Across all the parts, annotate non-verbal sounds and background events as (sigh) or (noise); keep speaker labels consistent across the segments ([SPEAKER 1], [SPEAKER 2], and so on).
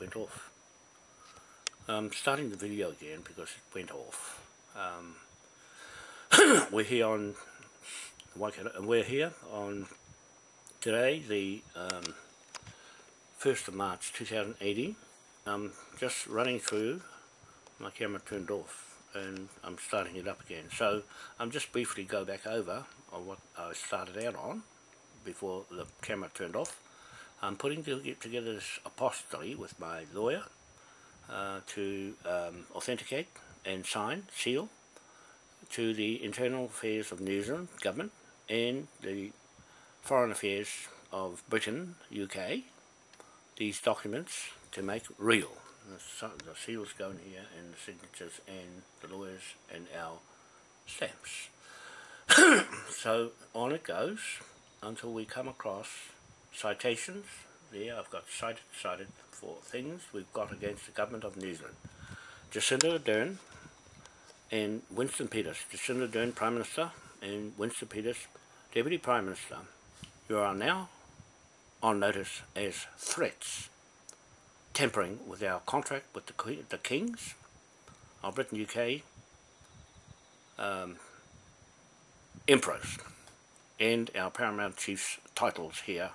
[SPEAKER 1] went off. I'm starting the video again because it went off. Um, (coughs) we're here on we're here on today, the um, 1st of March 2018. I'm just running through, my camera turned off and I'm starting it up again. So I'm just briefly go back over on what I started out on before the camera turned off. I'm putting together this apostille with my lawyer uh, to um, authenticate and sign, seal, to the Internal Affairs of New Zealand Government and the Foreign Affairs of Britain, UK, these documents to make real. The, the seals go in here and the signatures and the lawyers and our stamps. (coughs) so on it goes until we come across citations. There I've got cited, cited for things we've got against the government of New Zealand. Jacinda Ardern and Winston Peters. Jacinda Ardern, Prime Minister, and Winston Peters, Deputy Prime Minister. You are now on notice as threats, tampering with our contract with the, the Kings of Britain, UK, um, Emperors, and our Paramount Chief's titles here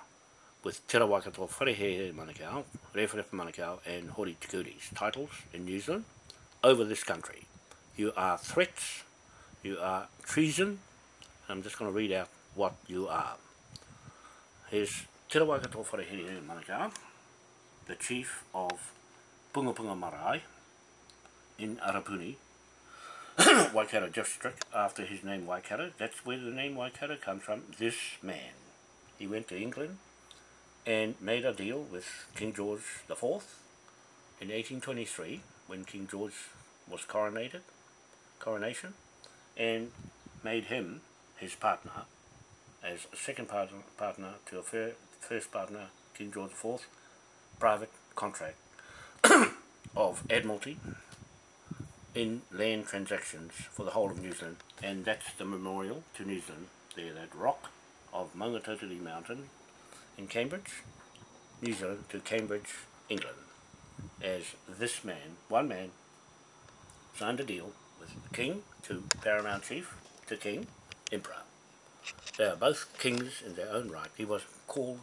[SPEAKER 1] with Te Rawakato Wharehehe Manukau, Rewharewha Manukau and Hori Tikuri's titles in New Zealand over this country. You are threats, you are treason, I'm just going to read out what you are. Here's Te Rawakato Wharehehe Manukau, the chief of Punga Punga Marae in Arapuni, (coughs) Waikato district, after his name Waikato. That's where the name Waikato comes from, this man. He went to England, and made a deal with King George IV in 1823 when King George was coronated, coronation, and made him his partner as a second partner, partner to a first partner, King George IV, private contract (coughs) of Admiralty in land transactions for the whole of New Zealand. And that's the memorial to New Zealand there, that rock of Maungatautari Mountain in Cambridge, New Zealand to Cambridge, England, as this man, one man, signed a deal with the King to Paramount Chief to King, Emperor. They are both kings in their own right. He was called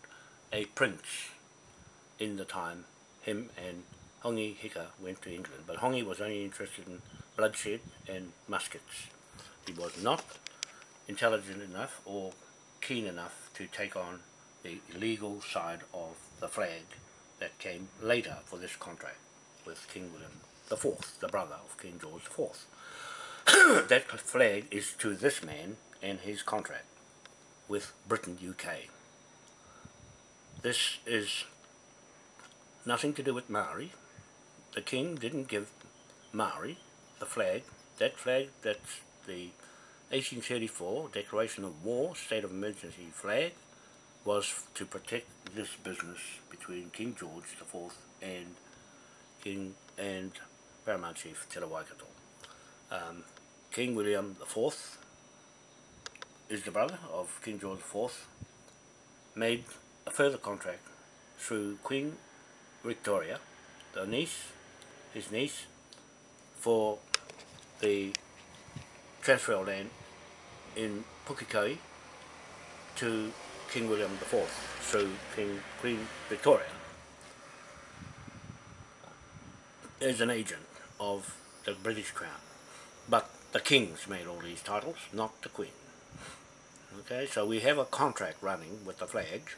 [SPEAKER 1] a prince in the time him and Hongi Hika went to England, but Hongi was only interested in bloodshed and muskets. He was not intelligent enough or keen enough to take on the legal side of the flag that came later for this contract with King William IV, the brother of King George IV. (coughs) that flag is to this man and his contract with Britain UK. This is nothing to do with Maori. The king didn't give Maori the flag. That flag, that's the 1834 Declaration of War, State of Emergency flag, was to protect this business between King George IV and King and Paramount Chief Te Waikato. Um, King William IV is the brother of King George IV, made a further contract through Queen Victoria, the niece, his niece, for the transfer of land in Pukekohe to King William IV through King Queen Victoria is an agent of the British Crown. But the kings made all these titles, not the Queen. Okay, so we have a contract running with the flags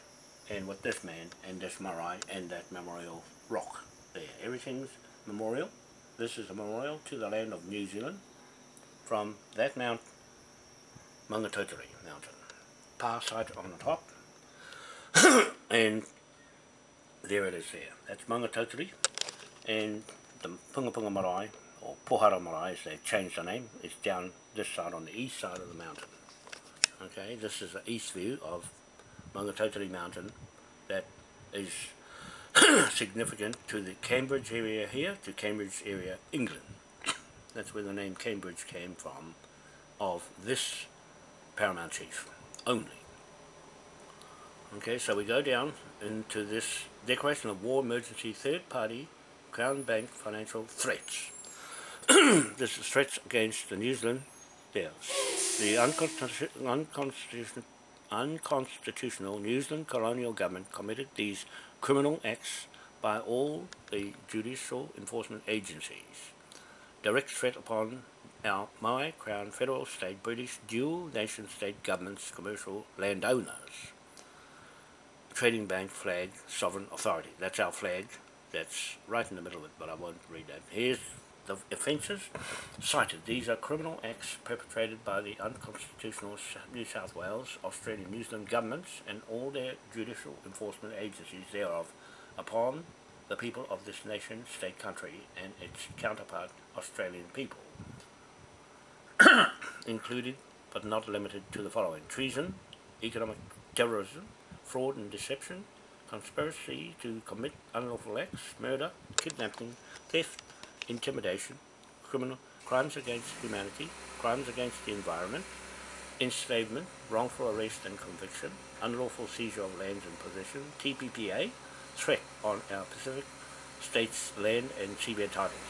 [SPEAKER 1] and with this man and this marae and that memorial rock there. Everything's memorial. This is a memorial to the land of New Zealand from that mount, Maungatautari mountain power site on the top (coughs) and there it is there. That's Maungatautari and the Punga Punga Marae or Pohara Marae as they've changed the name is down this side on the east side of the mountain. Okay, this is the east view of Maungatautari mountain that is (coughs) significant to the Cambridge area here, to Cambridge area, England. (coughs) That's where the name Cambridge came from of this paramount chief only. Okay, so we go down into this declaration of war emergency third party Crown Bank financial threats. (clears throat) this is threats against the New Zealand, yeah, the unconstitutional, unconstitutional, unconstitutional New Zealand colonial government committed these criminal acts by all the judicial enforcement agencies. Direct threat upon our Maui, Crown, Federal, State, British, dual nation state governments, commercial landowners. Trading Bank flag, sovereign authority. That's our flag. That's right in the middle of it, but I won't read that. Here's the offences cited. These are criminal acts perpetrated by the unconstitutional New South Wales, Australian, New Zealand governments and all their judicial enforcement agencies thereof upon the people of this nation, state, country and its counterpart, Australian people, (coughs) included but not limited to the following. Treason, economic terrorism, fraud and deception, conspiracy to commit unlawful acts, murder, kidnapping, theft, intimidation, criminal crimes against humanity, crimes against the environment, enslavement, wrongful arrest and conviction, unlawful seizure of lands and possession, TPPA, threat on our Pacific states' land and seabed titles,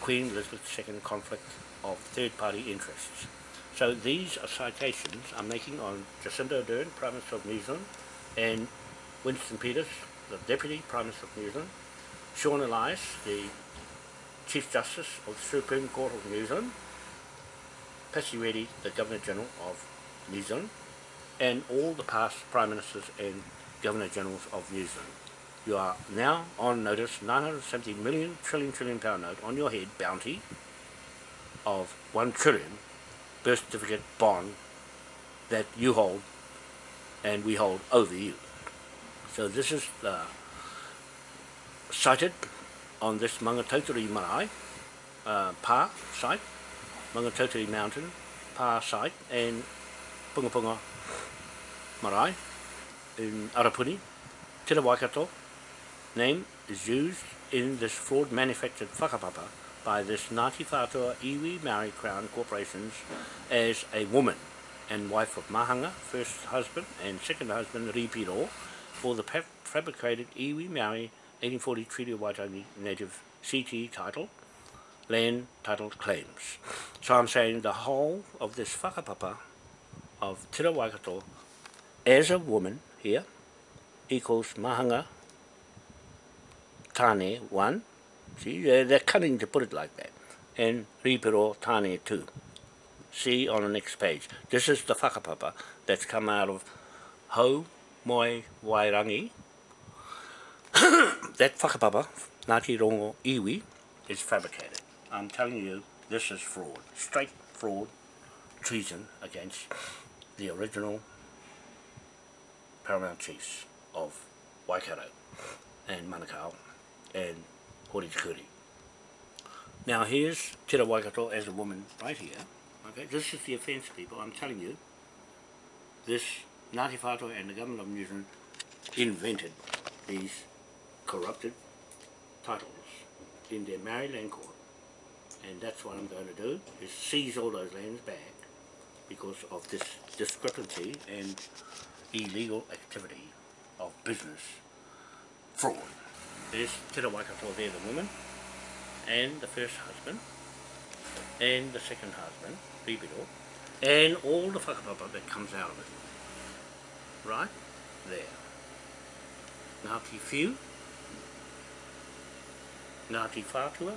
[SPEAKER 1] Queen Elizabeth II conflict of third-party interests. So these are citations I'm making on Jacinda Ardern, Prime Minister of New Zealand, and Winston Peters, the Deputy Prime Minister of New Zealand, Sian Elias, the Chief Justice of the Supreme Court of New Zealand, Patsy Reddy, the Governor General of New Zealand, and all the past Prime Ministers and Governor Generals of New Zealand. You are now on notice 970 million trillion trillion pound note on your head bounty of 1 trillion birth certificate bond that you hold and we hold over you. So this is uh, cited on this Mangatotiri Marae uh, Pa site, Mangatotiri Mountain Pa site and Punga Punga Marae in Arapuni, Tira Waikato. Name is used in this fraud manufactured whakapapa by this Ngāti Whātua Iwi Maori Crown Corporations as a woman and wife of Mahanga, first husband and second husband Ripiro, for the fabricated Iwi Maori 1840 Treaty of Waitangi Native CT title, land title claims. So I'm saying the whole of this whakapapa of Tira Waikato as a woman here equals Mahanga Tane 1 See, they're, they're cunning to put it like that. And Ripiro Tane too. See on the next page. This is the whakapapa that's come out of Ho Moi Wairangi. (coughs) that whakapapa, Ngāti Rongo Iwi, is fabricated. I'm telling you, this is fraud. Straight fraud, treason against the original paramount chiefs of Waikato and Manukau and Horitikuri. Now here's Te Waikato as a woman right here. Okay, this is the offence people, I'm telling you. This Ngāti Whātua and the government of New Zealand invented these corrupted titles in their Maori land court. And that's what I'm going to do, is seize all those lands back because of this discrepancy and illegal activity of business fraud. Te Waikato there, the woman, and the first husband, and the second husband, Ripiro, and all the whakapapa that comes out of it. Right? There. Ngāti Whiu, Ngāti Whātua,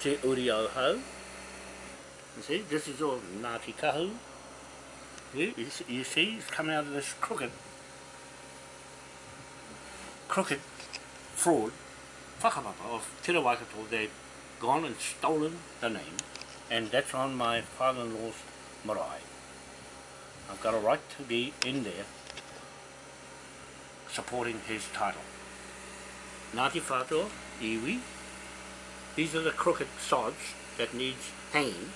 [SPEAKER 1] Te Uri o Hau, you see, this is all Ngāti Kahu, you, you see, it's coming out of this crooked crooked fraud whakapapa of Te Waikato, they've gone and stolen the name, and that's on my father-in-law's marae. I've got a right to be in there supporting his title. Ngāti Whātua, Iwi, these are the crooked sods that needs hanging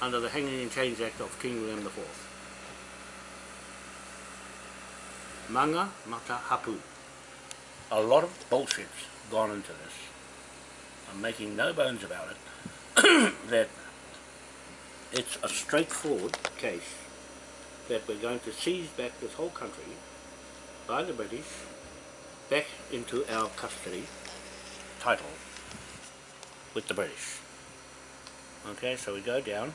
[SPEAKER 1] under the Hanging and Chains Act of King William IV. Manga Mata Hapu a lot of bullshit's gone into this. I'm making no bones about it, (coughs) that it's a straightforward case that we're going to seize back this whole country by the British back into our custody title with the British. Okay, so we go down.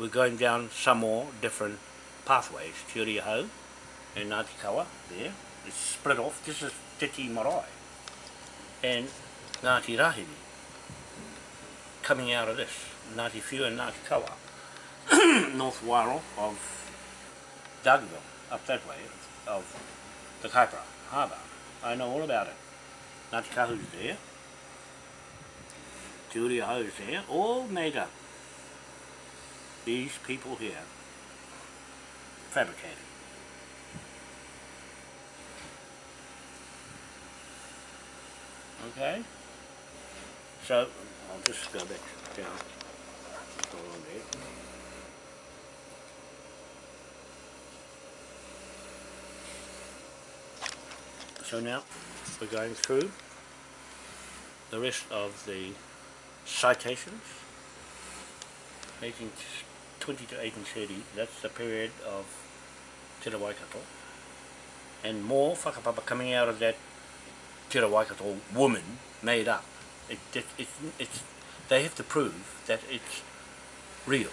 [SPEAKER 1] We're going down some more different pathways. Te Uri o Hau and Ngāti Kawa there. It's split off. This is Te Ti Marae and Ngāti Rahiri coming out of this. Ngāti Whiu and Ngāti Kawa. (coughs) North Wairoa of Dargaville, up that way, of the Kaipara Harbour. I know all about it. Ngāti Kahu's there. Te Uri o Hau's there, all made up. These people here fabricated. Okay? So, I'll just go back down. So now, we're going through the rest of the citations. 1820 to 1830, that's the period of Te Waikato. And more whakapapa coming out of that Te Waikato woman made up. It, it, it, it's, they have to prove that it's real.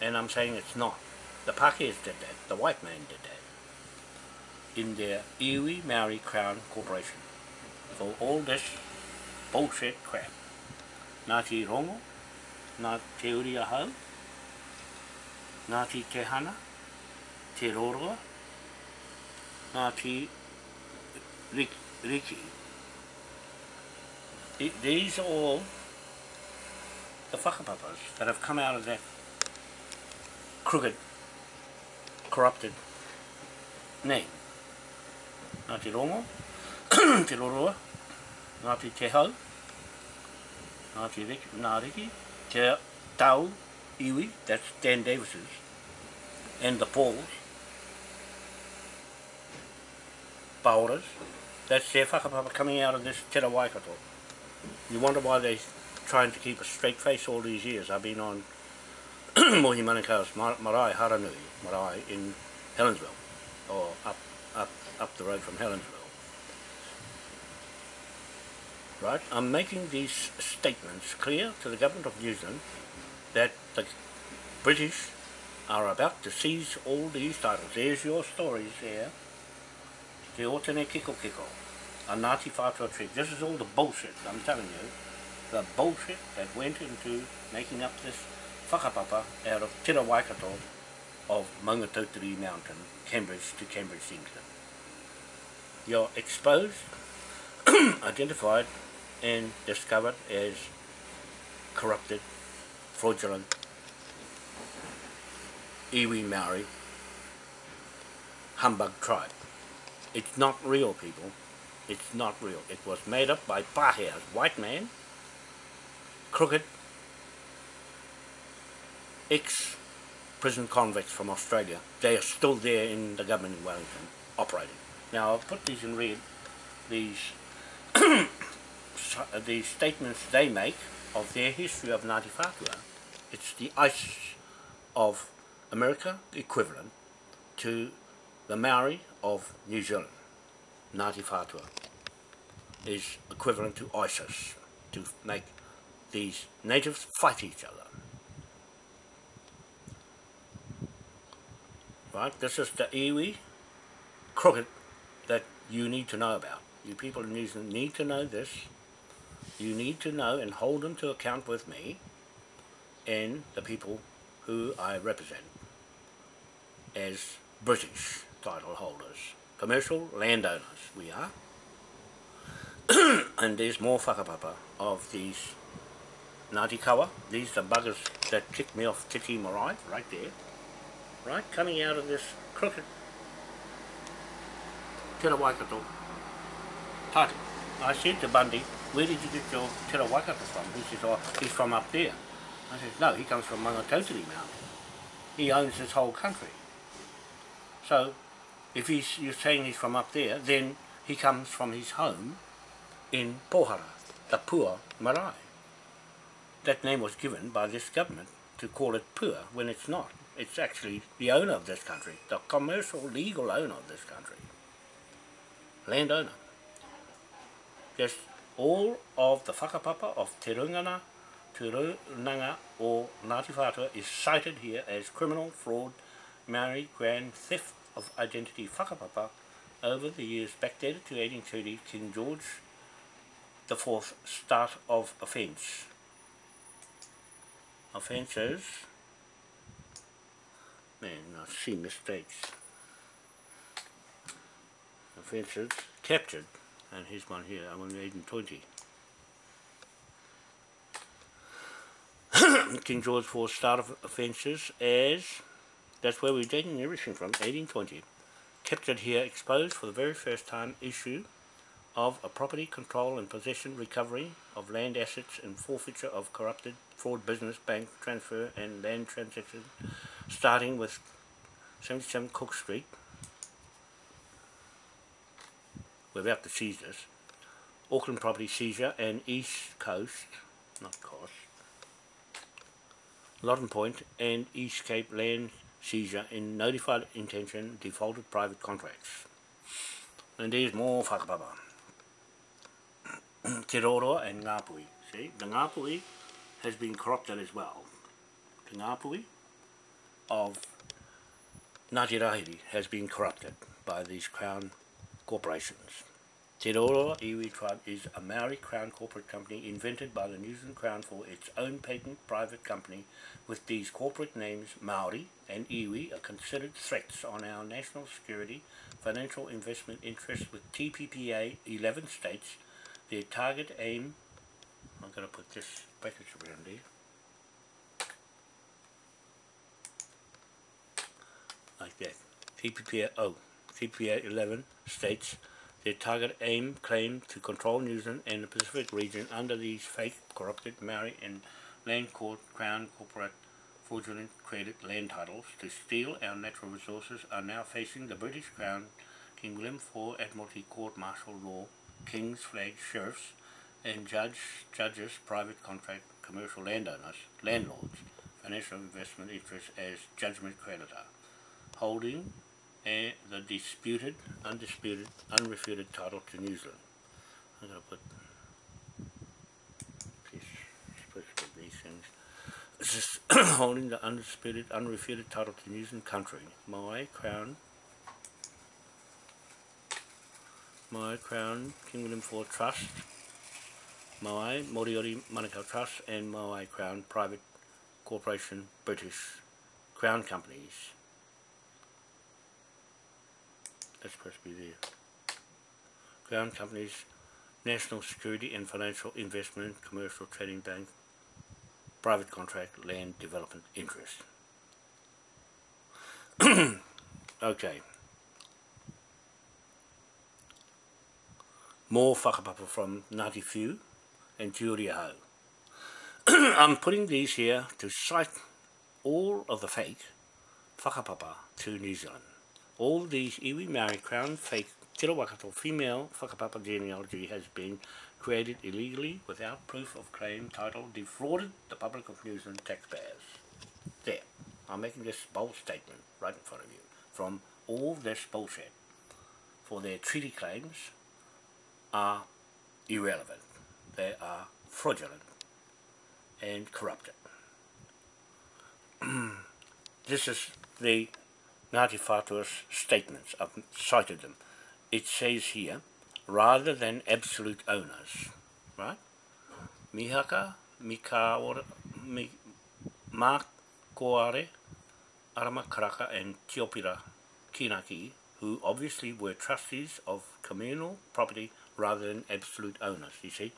[SPEAKER 1] And I'm saying it's not. The Pākehās did that. The white man did that. In their Iwi Maori Crown Corporation. For all this bullshit crap. Ngāti Rongo, Ngā Te Uri o Hau, Ngāti Te Hana, Te Roroa, Ngāti Riki, Riki these are all the whakapapas that have come out of that crooked, corrupted name. Ngāti Rongo, (clears throat) Te Roroa, Ngāti Te Hau, Ngāti Riki, Ngā Riki, Te Tau, Iwi, that's Dan Davis's, and the Pauls, Pauras, that's their whakapapa coming out of this Te Waikato. You wonder why they're trying to keep a straight face all these years. I've been on (clears throat) Mohi Manukau's marae, Haranui marae in Helensville, or up, up, up the road from Helensville. Right, I'm making these statements clear to the government of New Zealand that the British are about to seize all these titles. There's your stories there. Te Otene Kiko Kiko a Ngāti Whātua trick. This is all the bullshit, I'm telling you. The bullshit that went into making up this whakapapa out of Te Waikato of Maungatautari Mountain, Cambridge to Cambridge, England. You're exposed, (clears throat) identified and discovered as corrupted, fraudulent, iwi Maori, humbug tribe. It's not real, people. It's not real. It was made up by Pākehās, white man, crooked, ex-prison convicts from Australia. They are still there in the government in Wellington, operating. Now, I'll put these in red, these, (coughs) these statements they make of their history of Ngāti Whātua. It's the ice of America equivalent to the Maori of New Zealand. Ngāti Whātua is equivalent to ISIS to make these natives fight each other. Right, this is the iwi crooked that you need to know about. You people in New Zealand need to know this. You need to know and hold them to account with me and the people who I represent as British title holders commercial landowners we are. (clears throat) and there's more whakapapa of these Ngāti Kawa. These are buggers that kicked me off Titi Marae, right there. Right, coming out of this crooked Te Waikato title. I said to Bundy, where did you get your Te Waikato from? He says, oh, he's from up there. I said, no, he comes from Maungatautari Mountain. He owns this whole country. So if he's, you're saying he's from up there, then he comes from his home in Pohara, the Pua Marae. That name was given by this government to call it Pua when it's not. It's actually the owner of this country, the commercial legal owner of this country. Landowner. Just all of the whakapapa of Te Rungana, Te Runanga or Ngāti Whātua is cited here as criminal fraud, marriage, grand theft of identity whakapapa over the years backdated to 1830 King George the fourth start of offence. Offences, man, I see mistakes. Offences captured, and here's one here, I'm on 1820. (coughs) King George IV start of offences as, that's where we're taking everything from, 1820. Captured here, exposed for the very first time, issue of a property control and possession recovery of land assets and forfeiture of corrupted fraud business bank transfer and land transaction starting with 77 Cook Street we're about to seize this Auckland property seizure and East Coast not Coast Loddon Point and East Cape land seizure in notified intention defaulted private contracts. And there's more whakapapa. (clears throat) Te Roroa and Ngāpui. See, the Ngāpui has been corrupted as well. The Ngāpui of Ngāti Rahiri has been corrupted by these crown corporations. Te Iwi Tribe is a Maori crown corporate company invented by the New Zealand Crown for its own patent private company with these corporate names Maori and Iwi are considered threats on our national security, financial investment interests with TPPA 11 states. Their target aim, I'm going to put this brackets around there, like that. TPPA, oh, TPPA 11 states their target aim claim to control New Zealand and the Pacific region under these fake, corrupted Maori and land court crown corporate fraudulent credit land titles to steal our natural resources are now facing the British Crown, King William IV Admiralty Court Martial Law, King's Flag Sheriffs, and judge, judges, private contract, commercial landowners, landlords, financial investment interests as judgment creditor, holding and the disputed, undisputed, unrefuted title to New Zealand. I'm going to put this, supposed to these things. This is (coughs) holding the undisputed, unrefuted title to New Zealand country. My crown, my crown, King William IV Trust, my Moriori Manukau Trust, and my crown private corporation British Crown Companies that's supposed to be there. Crown Companies, National Security and Financial Investment, Commercial Trading Bank, Private Contract, Land Development Interest. (clears throat) okay. More whakapapa from Ngāti Whiu and Turiahau. (clears throat) I'm putting these here to cite all of the fake whakapapa to New Zealand. All these iwi Maori crown fake Te Rawakato female whakapapa genealogy has been created illegally without proof of claim title defrauded the public of New Zealand taxpayers. There, I'm making this bold statement right in front of you from all this bullshit for their treaty claims are irrelevant. They are fraudulent and corrupted. (clears throat) this is the Whātua's statements, I've cited them. It says here, rather than absolute owners, right? Mihaka, Mikaora, mi, Mā Koare, Arama Karaka and Tiopira Kinaki, who obviously were trustees of communal property rather than absolute owners, you see.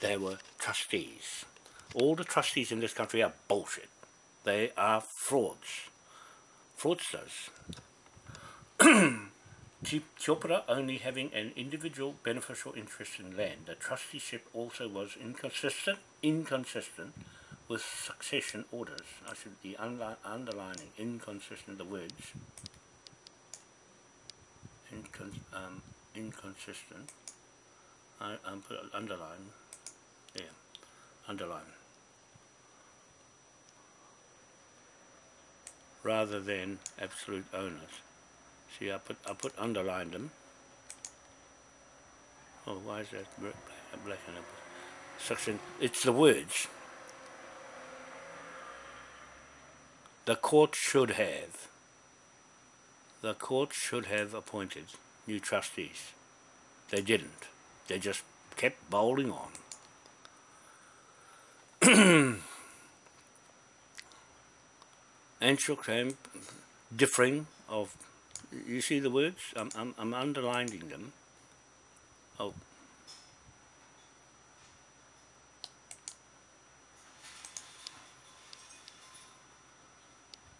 [SPEAKER 1] They were trustees. All the trustees in this country are bullshit. They are frauds fraudsters. (clears throat) Tiopira only having an individual beneficial interest in land. The trusteeship also was inconsistent, inconsistent with succession orders. I should be underlining inconsistent the words. Incon um, inconsistent. I, I'm put underline There, underline. Rather than absolute owners. See, I put I put underlined them. Oh, why is that black, and section? It's the words. The court should have. The court should have appointed new trustees. They didn't. They just kept bowling on. (clears throat) and shook hand, differing of, you see the words? I'm, I'm, I'm underlining them. Oh.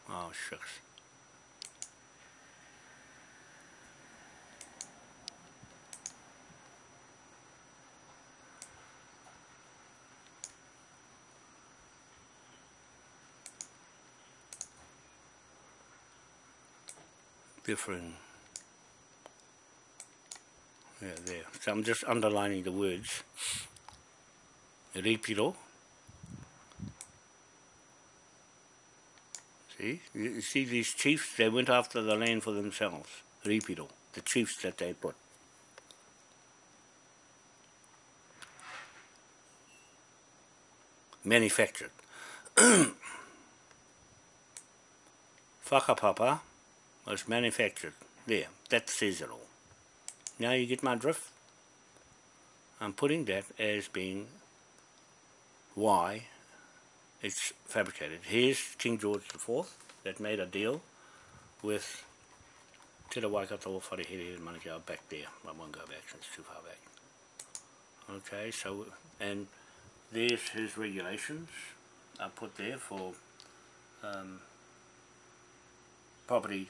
[SPEAKER 1] Oh, shucks. Different. Yeah there. So I'm just underlining the words. Ripiro see? You see these chiefs they went after the land for themselves. Ripiro the chiefs that they put. Manufactured. (clears throat) Whakapapa was manufactured. There, that says it all. Now you get my drift? I'm putting that as being why it's fabricated. Here's King George IV that made a deal with Te Waikato Wharehere and Manukau back there. I won't go back since it's too far back. Okay, so, and there's his regulations I put there for um, property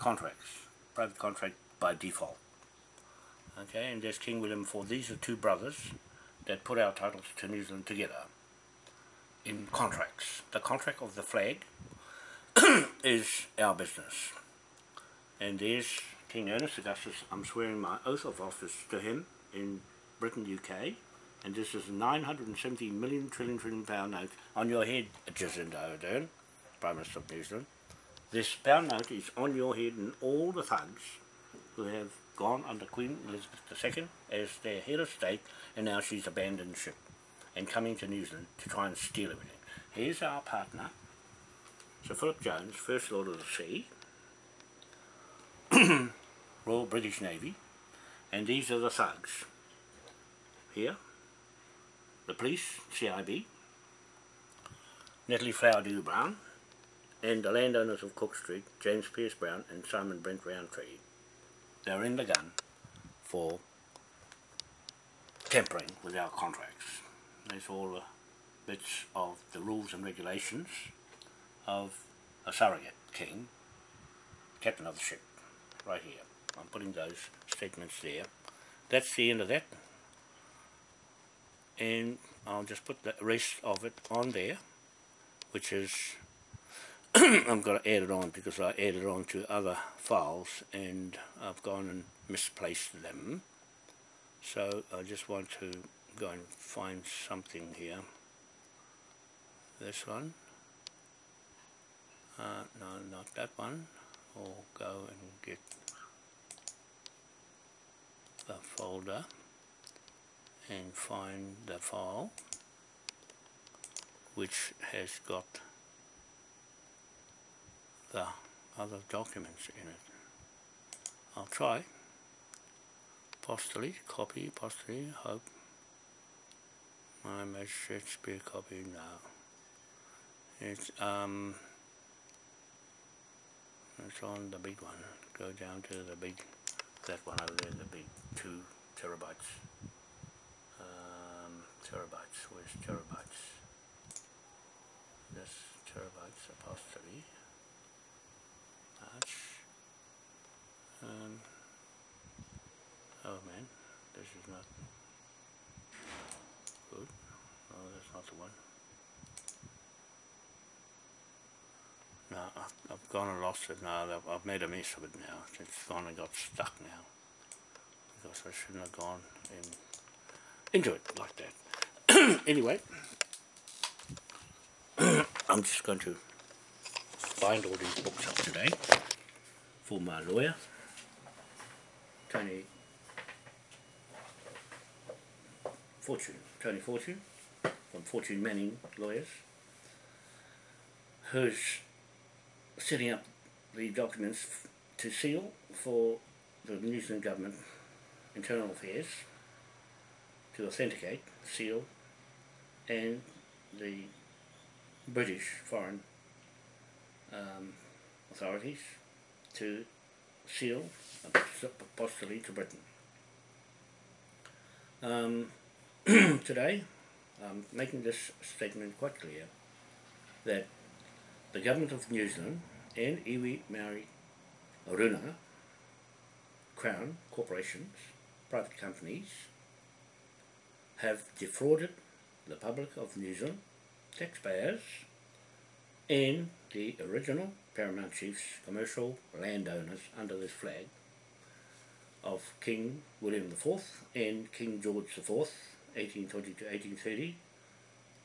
[SPEAKER 1] contracts, private contract by default. Okay, and there's King William IV. These are two brothers that put our titles to New Zealand together in contracts. The contract of the flag (coughs) is our business. And there's King Ernest Augustus. I'm swearing my oath of office to him in Britain, UK. And this is 970 million trillion trillion pound note on your head, Jacinda Ardern, Prime Minister of New Zealand. This pound note is on your head and all the thugs who have gone under Queen Elizabeth II as their head of state and now she's abandoned ship and coming to New Zealand to try and steal everything. Here's our partner, Sir Philip Jones, First Lord of the Sea, (clears throat) Royal British Navy, and these are the thugs. Here, the police, CIB, Natalie Flower Dew Brown, and the landowners of Cook Street, James Pierce Brown and Simon Brent Roundtree, they're in the gun for tampering with our contracts. There's all the bits of the rules and regulations of a surrogate king, captain of the ship, right here. I'm putting those statements there. That's the end of that. And I'll just put the rest of it on there, which is (clears throat) I'm got to add it on because I added on to other files and I've gone and misplaced them. So I just want to go and find something here. This one. Uh, no, not that one. Or go and get the folder and find the file which has got the other documents in it. I'll try. Postally, copy, postally, hope. My Shakespeare copy now. It's um it's on the big one. Go down to the big that one over there, the big two terabytes. Um terabytes, where's terabytes? This terabytes apostrophe. Um, oh man, this is not good. Oh, that's not the one. No, I've, I've gone and lost it now. I've, I've made a mess of it now. It's gone and got stuck now. Because I shouldn't have gone in, into it like that. (clears throat) anyway, (clears throat) I'm just going to bind all these books up today for my lawyer, Tony Fortune, Tony Fortune, from Fortune Manning Lawyers, who's setting up the documents to seal for the New Zealand Government Internal Affairs to authenticate, seal, and the British Foreign um, authorities to seal apostolate to Britain. Um, (clears throat) today, I'm making this statement quite clear that the government of New Zealand and iwi Maori Aruna Crown, corporations, private companies, have defrauded the public of New Zealand, taxpayers, and the original Paramount Chiefs commercial landowners under this flag of King William IV and King George IV, 1820 to 1830,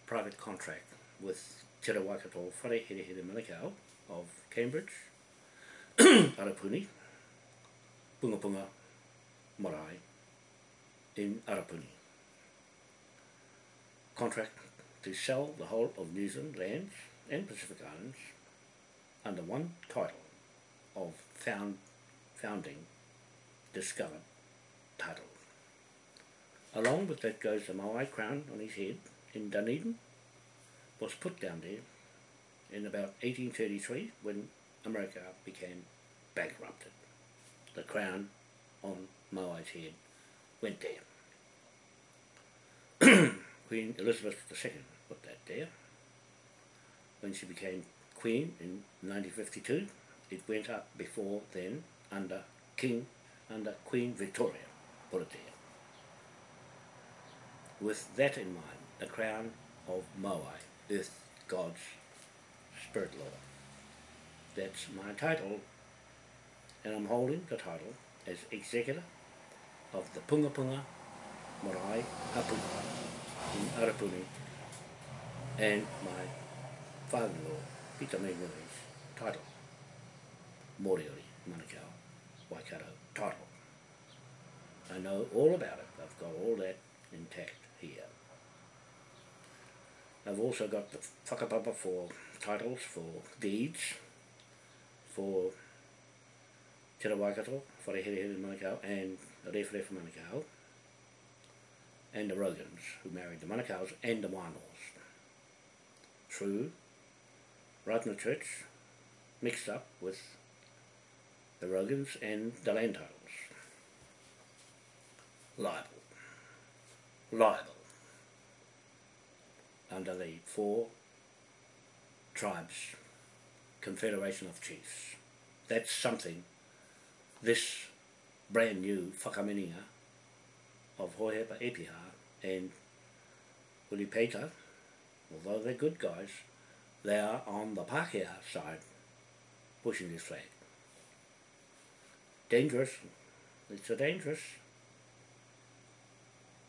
[SPEAKER 1] private contract with Te Rawakato Whare Here Manukau of Cambridge, (clears throat) Arapuni, Punga Punga, Marae, in Arapuni. Contract to sell the whole of New Zealand lands and Pacific Islands under one title of found, founding discovered title. Along with that goes the Maui crown on his head in Dunedin, was put down there in about 1833 when America became bankrupted. The crown on Maui's head went there. (clears throat) Queen Elizabeth II put that there. When she became Queen in 1952, it went up before then under King, under Queen Victoria, put it there. With that in mind, the crown of Moai, Earth God's Spirit Lord. That's my title, and I'm holding the title as executor of the Punga Punga Marae Hapuna in Arapuni and my father-in-law, Peter Meguni's title, Moriori Manukau Waikato title. I know all about it. I've got all that intact. I've also got the whakapapa for titles, for deeds, for Te Waikato, Whareherehere Manukau and Rewhare Manukau, and the Rogans, who married the Manukau's and the Wānoas. Through Rātana Church, mixed up with the Rogans and the land titles. Liable. Liable under the four tribes confederation of chiefs. That's something this brand new whakaminenga of Hohepa Epiha and Ulipeta, although they're good guys, they are on the Pākehā side pushing this flag. Dangerous. It's a dangerous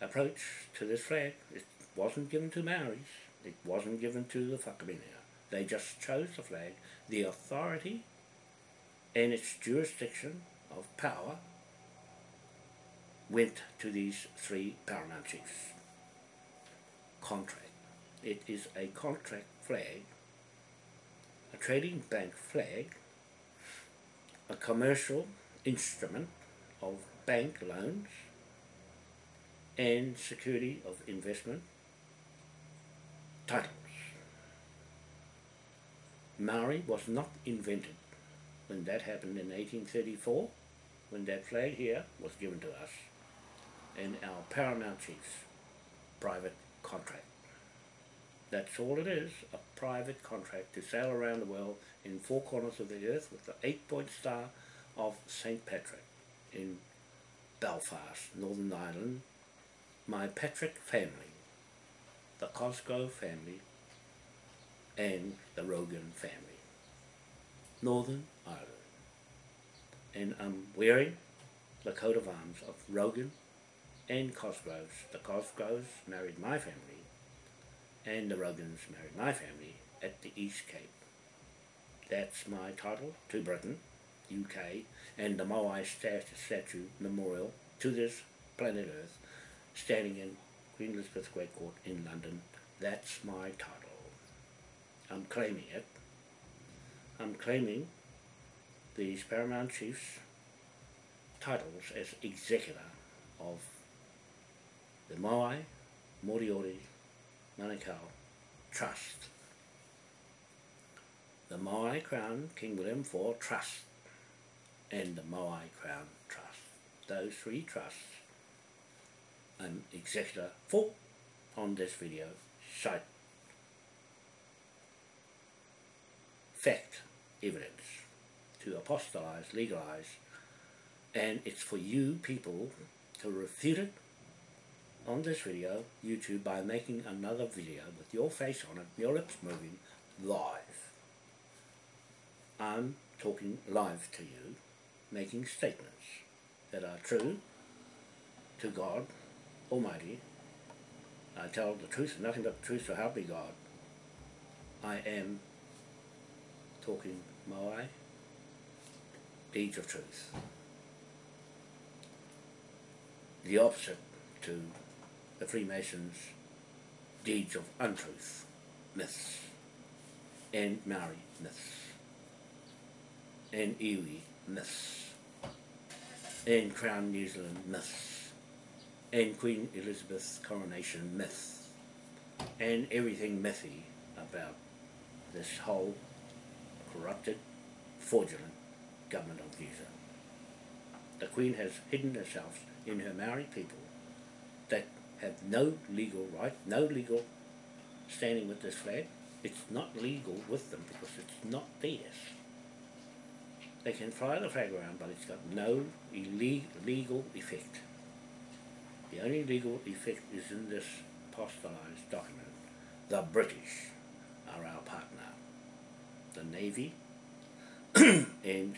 [SPEAKER 1] approach to this flag. It wasn't given to Maoris. It wasn't given to the Whakaminenga. They just chose the flag. The authority and its jurisdiction of power went to these three paramount chiefs. Contract. It is a contract flag, a trading bank flag, a commercial instrument of bank loans and security of investment titles. Maori was not invented when that happened in 1834, when that flag here was given to us, and our paramount chiefs, private contract. That's all it is, a private contract to sail around the world in four corners of the earth with the eight-point star of St. Patrick in Belfast, Northern Ireland, my Patrick family the Cosgrove family and the Rogan family, Northern Ireland. And I'm wearing the coat of arms of Rogan and Cosgroves. The Cosgroves married my family and the Rogans married my family at the East Cape. That's my title to Britain, UK, and the Moai statue memorial to this planet Earth, standing in Queen Elizabeth Great Court in London. That's my title. I'm claiming it. I'm claiming these Paramount Chiefs titles as executor of the Moai Moriori Manukau Trust. The Moai Crown King William IV Trust and the Moai Crown Trust. Those three trusts I'm executor for on this video cite fact evidence to apostolize, legalize and it's for you people to refute it on this video, YouTube, by making another video with your face on it, your lips moving, live. I'm talking live to you, making statements that are true to God Almighty. I tell the truth nothing but the truth, so help me God. I am talking Moai, deeds of truth. The opposite to the Freemasons' deeds of untruth, myths, and Maori myths, and Iwi myths, and Crown New Zealand myths, and Queen Elizabeth's coronation myth, and everything mythy about this whole corrupted, fraudulent government of Zealand. The Queen has hidden herself in her Maori people that have no legal right, no legal standing with this flag. It's not legal with them because it's not theirs. They can fly the flag around, but it's got no legal effect. The only legal effect is in this apostolized document. The British are our partner. The Navy (clears throat) and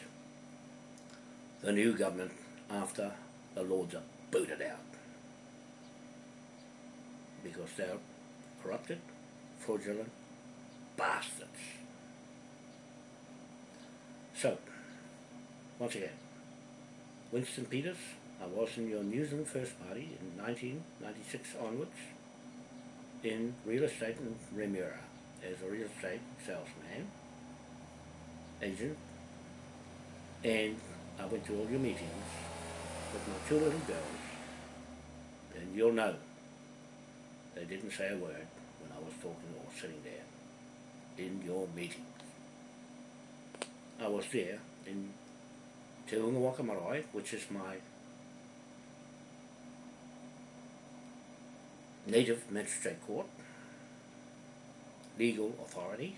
[SPEAKER 1] the new government after the Lords are booted out because they're corrupted, fraudulent bastards. So, once again, Winston Peters, I was in your New Zealand First Party in 1996 onwards in real estate in Remuera as a real estate salesman, agent, and I went to all your meetings with my two little girls, and you'll know they didn't say a word when I was talking or sitting there in your meetings. I was there in Te Waka which is my native magistrate court, legal authority,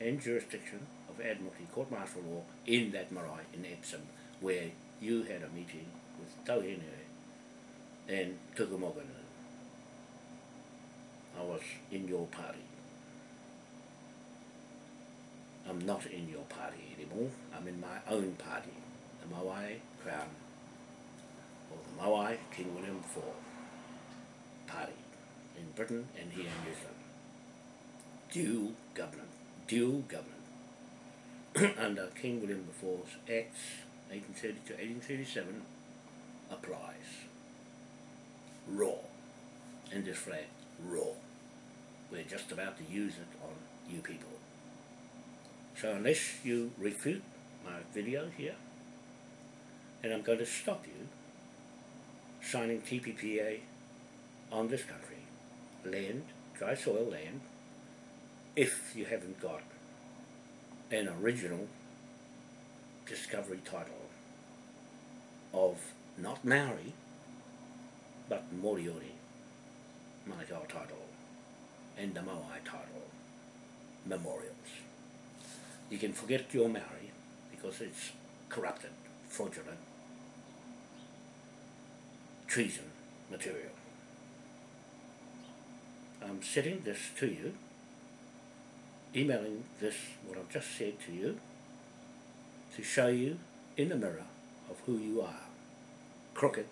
[SPEAKER 1] and jurisdiction of Admiralty Court Martial Law in that marae in Epsom, where you had a meeting with Tauhine and Tukumogana I was in your party. I'm not in your party anymore. I'm in my own party, the Moai Crown, or the Moai King William IV party in Britain and here in New Zealand. Dual government, dual government (clears throat) under King William IV's Acts 1830 to 1837 applies. Raw. And this flag, raw. We're just about to use it on you people. So unless you refute my video here, and I'm going to stop you signing TPPA on this country, land, dry soil land, if you haven't got an original discovery title of not Maori, but Moriori Manukau title and the Moai title memorials. You can forget your Maori because it's corrupted, fraudulent, treason material. I'm sending this to you, emailing this, what I've just said to you, to show you in the mirror of who you are. Crooked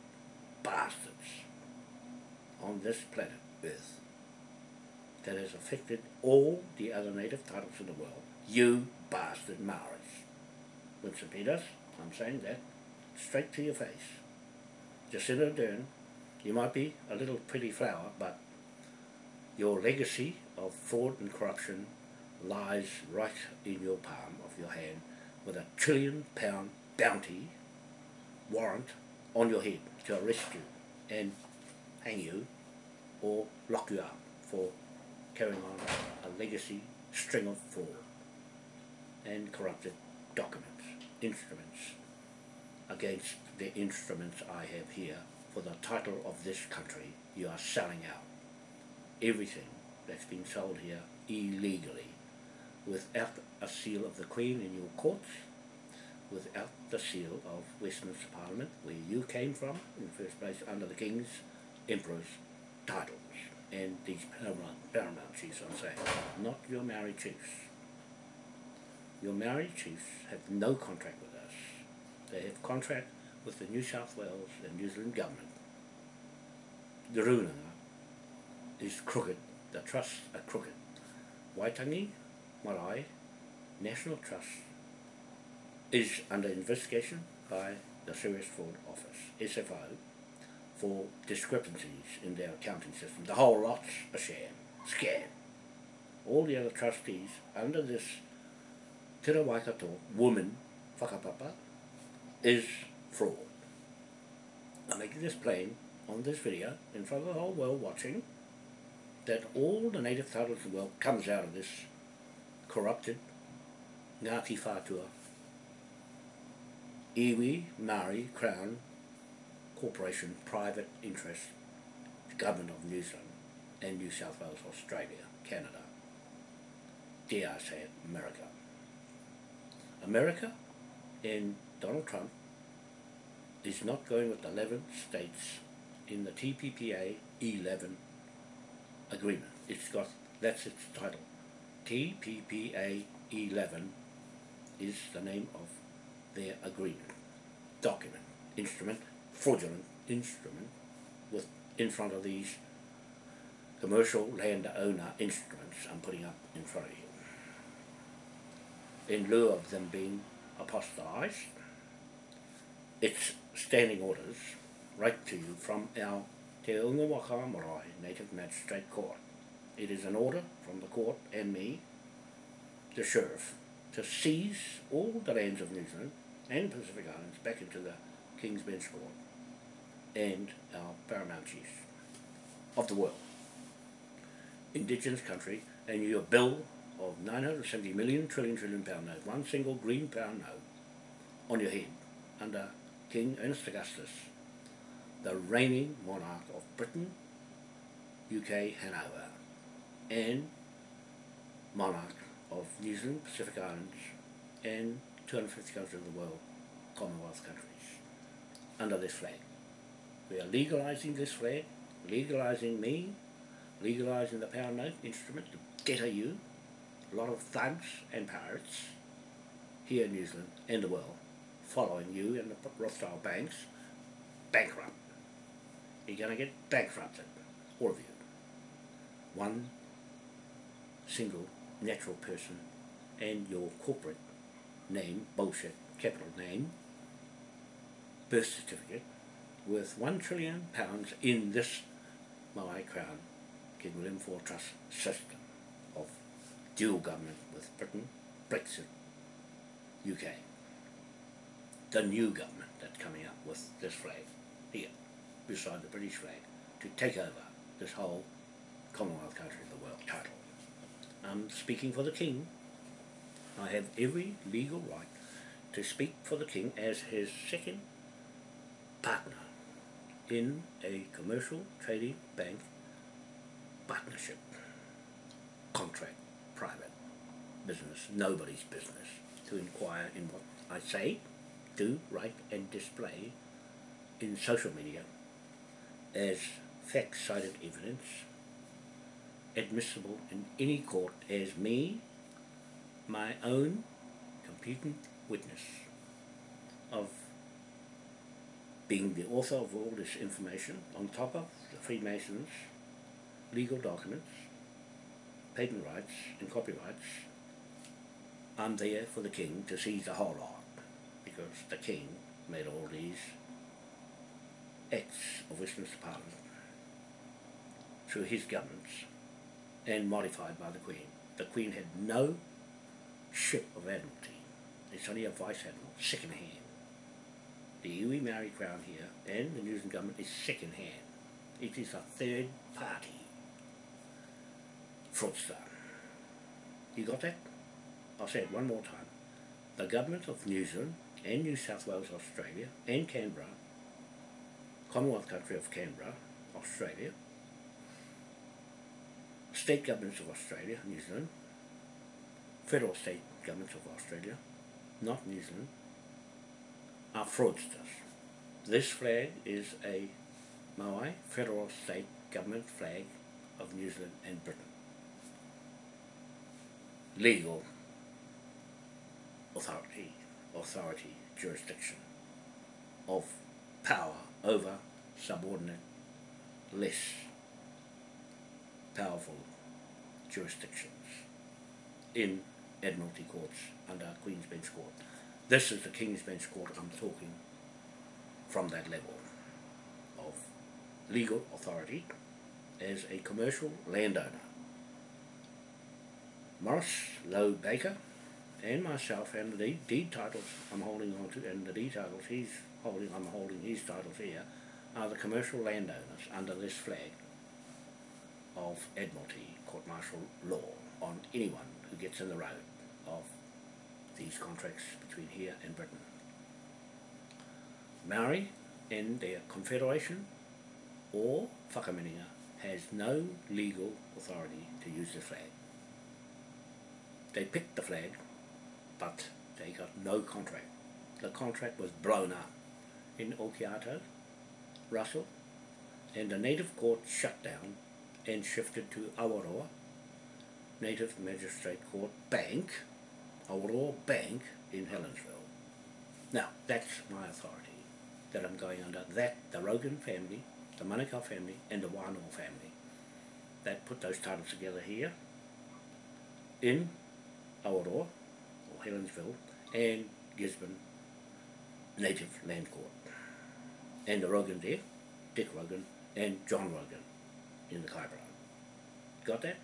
[SPEAKER 1] bastards on this planet Earth that has affected all the other native titles in the world. You bastard Maoris. Winston Peters, I'm saying that straight to your face. Jacinda Ardern, you might be a little pretty flower, but your legacy of fraud and corruption lies right in your palm of your hand with a trillion pound bounty warrant on your head to arrest you and hang you or lock you up for carrying on a legacy string of fraud and corrupted documents, instruments against the instruments I have here for the title of this country you are selling out. Everything that's been sold here illegally without a seal of the Queen in your courts, without the seal of Westminster Parliament, where you came from in the first place under the King's, Emperor's titles. And these paramount, paramount chiefs, I'm saying, not your Maori chiefs. Your Maori chiefs have no contract with us. They have contract with the New South Wales and New Zealand government. The Runanga is crooked, the trusts are crooked. Waitangi, Marae, National Trust is under investigation by the Serious Fraud Office, SFO, for discrepancies in their accounting system. The whole lot's a sham, scam. All the other trustees under this Te Waikato woman, whakapapa, is fraud. I'm making this plain on this video in front of the whole world watching that all the native title of the world comes out of this corrupted Ngāti Whātua Iwi Maori Crown Corporation private interest government of New Zealand and New South Wales, Australia, Canada. Dare I say it, America. America and Donald Trump is not going with the 11 states in the TPPA 11 agreement. It's got, that's its title. TPPA 11 is the name of their agreement, document, instrument, fraudulent instrument with in front of these commercial landowner instruments I'm putting up in front of you. In lieu of them being apostolized, it's standing orders right to you from our Te Unga Waka Marae Native Magistrate Court. It is an order from the court and me, the sheriff, to seize all the lands of New Zealand and Pacific Islands back into the King's Bench Court and our paramount chiefs of the world. Indigenous country and your bill of 970 million trillion trillion pound note, one single green pound note on your head under King Ernest Augustus, the reigning monarch of Britain, UK, Hanover, and monarch of New Zealand, Pacific Islands, and 250 countries of the world, Commonwealth countries, under this flag. We are legalising this flag, legalising me, legalising the pound note instrument to deter you, a lot of thugs and pirates here in New Zealand and the world, following you and the Rothschild banks, bankrupt. You're going to get bankrupted, all of you. One single natural person and your corporate name, bullshit, capital name, birth certificate, worth one trillion pounds in this Maui Crown King William IV Trust system of dual government with Britain, Brexit, UK. The new government that's coming up with this flag here, beside the British flag, to take over this whole Commonwealth country of the world title. I'm speaking for the King. I have every legal right to speak for the King as his second partner in a commercial trading bank partnership contract private business nobody's business to inquire in what I say do write and display in social media as fact-cited evidence admissible in any court as me my own competent witness of being the author of all this information on top of the Freemasons legal documents patent rights and copyrights, I'm there for the king to seize the whole lot because the king made all these acts of Westminster Parliament through his governments and modified by the Queen. The Queen had no ship of Admiralty. It's only a Vice Admiral, second hand. The Iwi Maori Crown here and the New Zealand Government is second hand. It is a third party fraudster. You got that? I'll say it one more time. The government of New Zealand and New South Wales, Australia, and Canberra, Commonwealth country of Canberra, Australia, state governments of Australia, New Zealand, federal state governments of Australia, not New Zealand, are fraudsters. This flag is a Maui federal state government flag of New Zealand and Britain. Legal authority, authority, jurisdiction of power over subordinate, less powerful jurisdictions in Admiralty courts under Queen's Bench Court. This is the King's Bench Court I'm talking from that level of legal authority as a commercial landowner. Morris Lowe Baker and myself and the deed titles I'm holding on to and the deed titles he's holding, I'm holding his titles here, are the commercial landowners under this flag of Admiralty Court Martial Law on anyone who gets in the road of these contracts between here and Britain. Maori and their confederation or whakaminenga has no legal authority to use the flag. They picked the flag, but they got no contract. The contract was blown up in Okiato, Russell, and the native court shut down and shifted to Awaroa, Native Magistrate Court Bank, Awaroa Bank in Helensville. Now, that's my authority that I'm going under. That, the Rogan family, the Manukau family, and the Wānoa family, that put those titles together here in Awaroa, or Helensville, and Gisborne Native Land Court. And the Rogan there, Dick Rogan, and John Rogan in the Kaipara. Got that?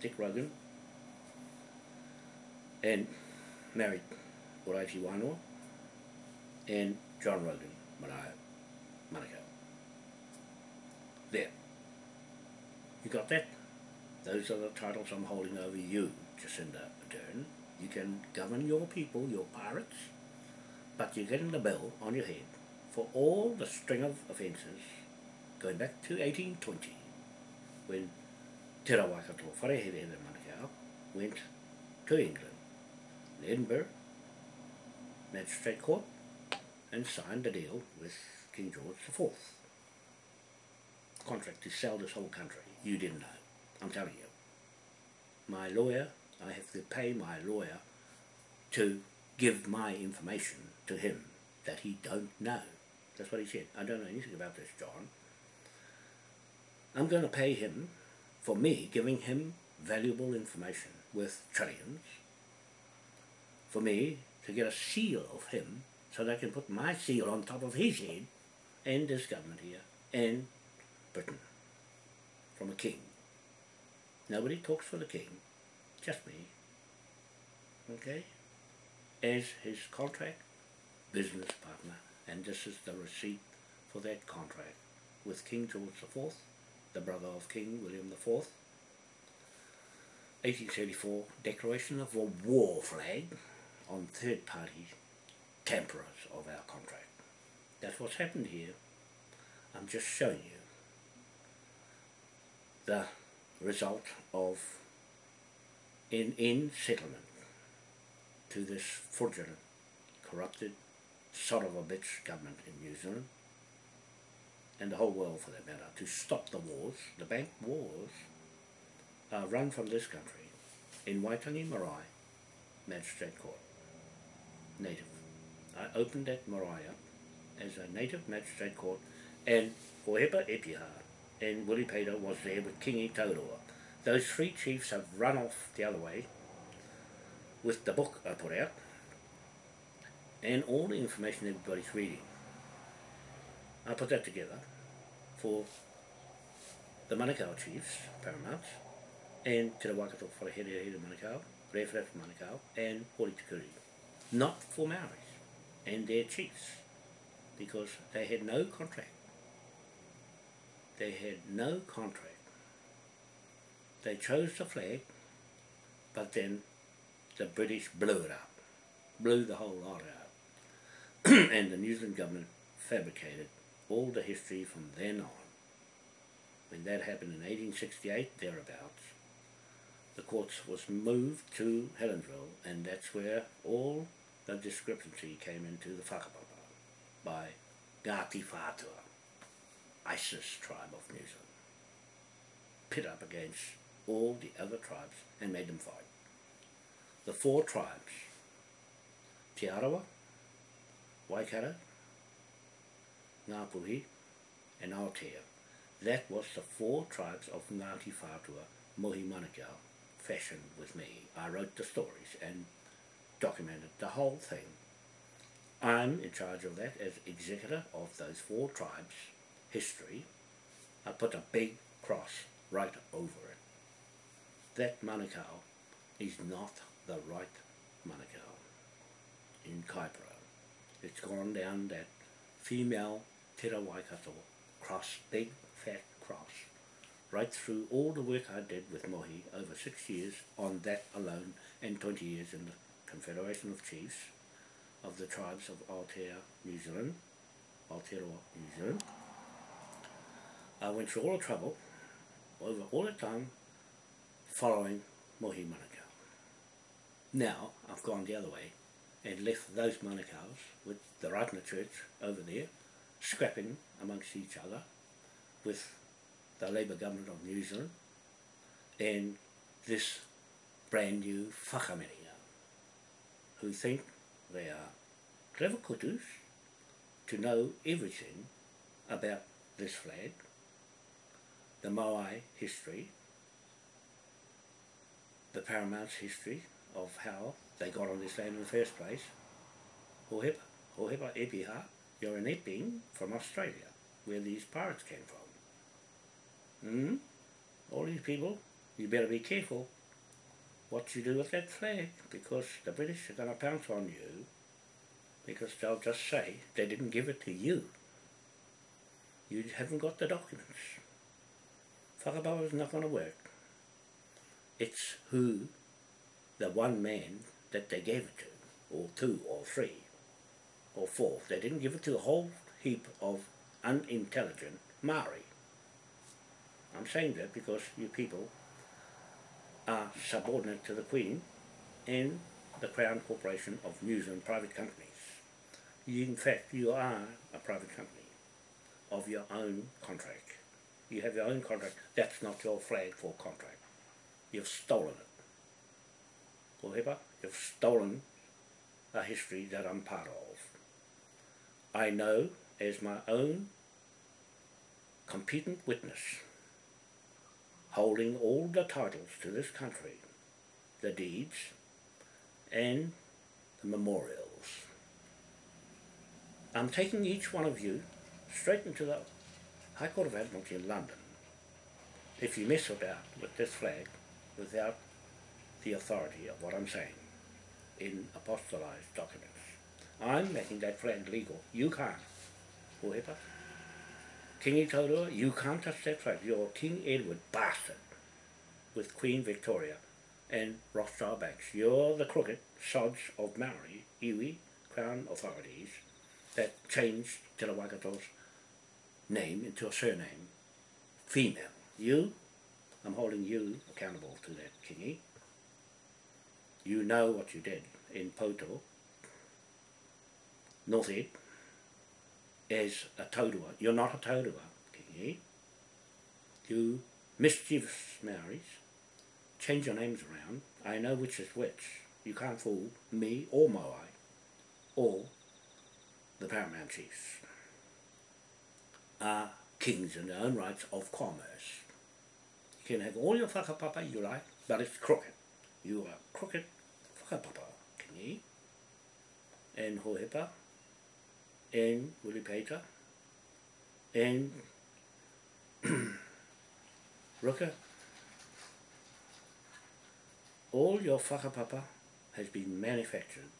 [SPEAKER 1] Dick Rogan. And married Oraiti Wānoa and John Rogan, Maraea, Manukau. There. You got that? Those are the titles I'm holding over you, Jacinda Ardern. You can govern your people, your pirates, but you're getting the bill on your head for all the string of offences going back to 1820 when Te Rawakato Wharehere Manukau went to England, Edinburgh Magistrate Court and signed a deal with King George IV. Contract to sell this whole country. You didn't know. I'm telling you. My lawyer, I have to pay my lawyer to give my information to him that he don't know. That's what he said. I don't know anything about this, John. I'm going to pay him for me giving him valuable information worth trillions, for me to get a seal of him so that I can put my seal on top of his head and this government here and Britain from a king. Nobody talks for the king, just me. Okay? As his contract business partner and this is the receipt for that contract with King George IV the brother of King William IV. 1834 declaration of a war flag on third party tamperers of our contract. That's what's happened here. I'm just showing you the result of an in settlement to this fraudulent, corrupted, son of a bitch government in New Zealand and the whole world for that matter, to stop the wars, the bank wars, uh, run from this country in Waitangi Marae Magistrate Court, native. I opened that marae up as a native magistrate court and Hohepa Epiha and Willie Pater was there with Kingi Taurua. those three chiefs have run off the other way with the book I put out and all the information everybody's reading. I put that together for the Manukau chiefs, paramount, and Te Rawakato Wharehere Here Manukau, Rewhare Manukau, and Hori Tikuri. Not for Maoris and their chiefs, because they had no contract. They had no contract. They chose the flag, but then the British blew it up, blew the whole lot out. (clears throat) and the New Zealand government fabricated all the history from then on. When that happened in 1868, thereabouts, the courts was moved to Helensville, and that's where all the discrepancy came into the whakapapa by Ngāti Whātua, ISIS tribe of New Zealand. Pit up against all the other tribes and made them fight. The four tribes, Te Arawa, Waikato, Ngāpuhi, and Aotea. That was the four tribes of Ngāti Whātua Mohi Manukau fashioned with me. I wrote the stories and documented the whole thing. I'm in charge of that as executor of those four tribes' history. I put a big cross right over it. That Manukau is not the right Manukau in Kaipara. It's gone down that female Te Waikato cross, big fat cross, right through all the work I did with Mohi over six years on that alone and 20 years in the Confederation of Chiefs of the tribes of Aotea, New Zealand, Aotearoa, New Zealand. I went through all the trouble over all the time following Mohi Manukau. Now I've gone the other way and left those Manukau's with the Rātana Church over there scrapping amongst each other with the Labour government of New Zealand and this brand new whakaminenga who think they are clever kutus to know everything about this flag, the Moai history, the Paramount's history of how they got on this land in the first place. Hohepa, Hohepa Epiha, you're an Epping from Australia, where these pirates came from. Hmm? All these people, you better be careful what you do with that flag, because the British are going to pounce on you, because they'll just say they didn't give it to you. You haven't got the documents. Whakapapa is not going to work. It's who, the one man that they gave it to, or two, or three, or four. They didn't give it to a whole heap of unintelligent Maori. I'm saying that because you people are subordinate to the Queen and the Crown Corporation of New Zealand private companies. You, in fact, you are a private company of your own contract. You have your own contract. That's not your flag for contract. You've stolen it. You've stolen a history that I'm part of. I know as my own competent witness holding all the titles to this country, the deeds and the memorials. I'm taking each one of you straight into the High Court of Admiralty in London if you mess about with this flag without the authority of what I'm saying in apostolized documents. I'm making that flag legal. You can't. Whoever. Kingi Taurua, you can't touch that flag. You're King Edward bastard with Queen Victoria and Rothschild Banks. You're the crooked sods of Maori, iwi, Crown authorities that changed Te Rawakato's name into a surname, female. You, I'm holding you accountable to that, Kingi. You know what you did in Poto, North Ed, as a Taurua. You're not a Taurua, Kingi. You mischievous Maoris, change your names around. I know which is which. You can't fool me or Moai or the Paramount Chiefs. Are kings in their own rights of commerce. You can have all your whakapapa you like, but it's crooked. You are crooked whakapapa, Kingi, and Hohepa, and Willipeita, and Ruka. All your whakapapa has been manufactured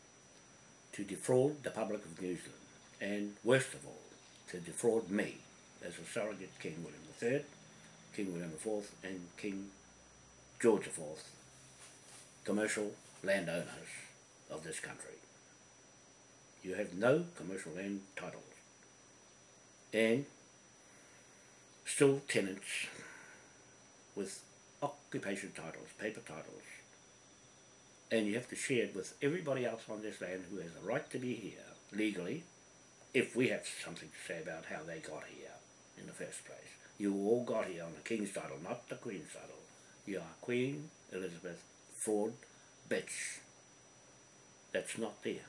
[SPEAKER 1] to defraud the public of New Zealand, and worst of all, to defraud me as a surrogate King William III, King William IV, and King George IV, commercial landowners of this country. You have no commercial land titles, and still tenants with occupation titles, paper titles, and you have to share it with everybody else on this land who has a right to be here legally if we have something to say about how they got here in the first place. You all got here on the King's title, not the Queen's title. You are Queen Elizabeth Ford Bitch. That's not there.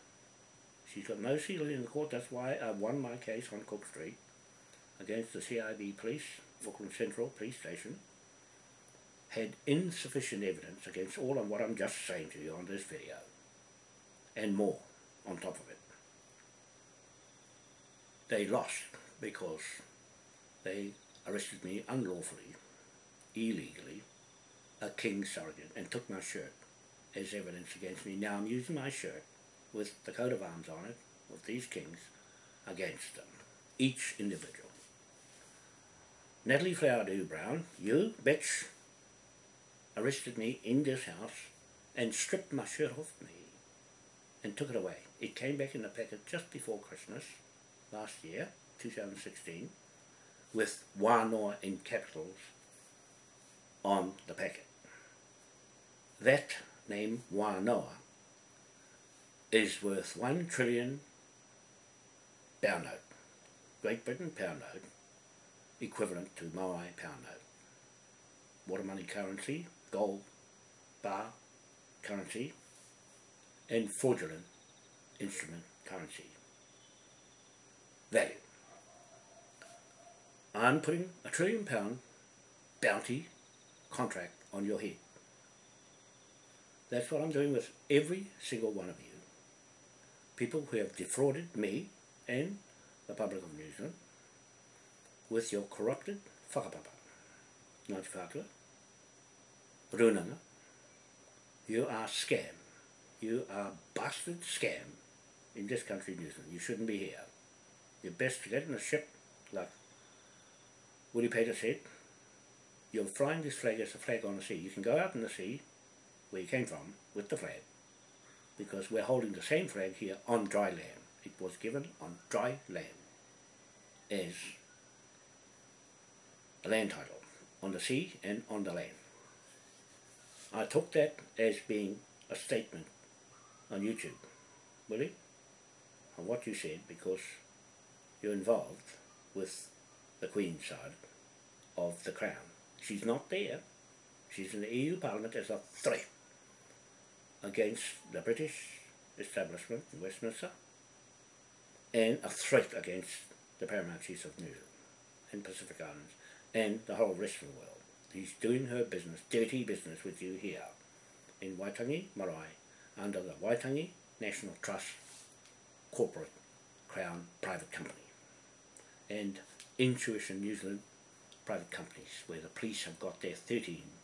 [SPEAKER 1] She's got no seal in the court, that's why I won my case on Cook Street against the CIB police, Auckland Central Police Station, had insufficient evidence against all of what I'm just saying to you on this video, and more on top of it. They lost because they arrested me unlawfully, illegally, a king surrogate, and took my shirt as evidence against me. Now I'm using my shirt with the coat of arms on it, with these kings, against them, each individual. Natalie Flower Brown, you, bitch, arrested me in this house and stripped my shirt off me and took it away. It came back in the packet just before Christmas last year, 2016, with Wānoa in capitals on the packet. That name, Wānoa, is worth one trillion pound note, Great Britain pound note, equivalent to Maui pound note. Water money currency, gold bar currency and fraudulent instrument currency value. I'm putting a trillion pound bounty contract on your head. That's what I'm doing with every single one of you. People who have defrauded me and the public of New Zealand with your corrupted whakapapa. Ngāti Whātua, Runanga, you are scam. You are bastard scam in this country, New Zealand. You shouldn't be here. You're best to get in a ship, like Woody Peter said. You're flying this flag as a flag on the sea. You can go out in the sea, where you came from, with the flag, because we're holding the same flag here on dry land. It was given on dry land as a land title, on the sea and on the land. I took that as being a statement on YouTube, really, on what you said because you're involved with the Queen's side of the Crown. She's not there. She's in the EU Parliament as a threat against the British establishment in Westminster and a threat against the Paramount Chiefs of New Zealand and Pacific Islands and the whole rest of the world. He's doing her business, dirty business with you here in Waitangi, Marae, under the Waitangi National Trust Corporate Crown Private Company and Intuition New Zealand private companies where the police have got their 13 private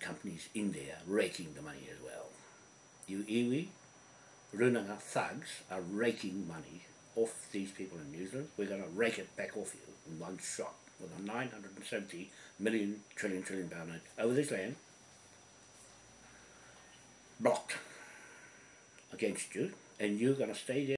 [SPEAKER 1] companies in there raking the money as well. You iwi, runanga thugs are raking money off these people in New Zealand. We're going to rake it back off you in one shot with a 970 million trillion trillion pound note over this land blocked against you and you're going to stay there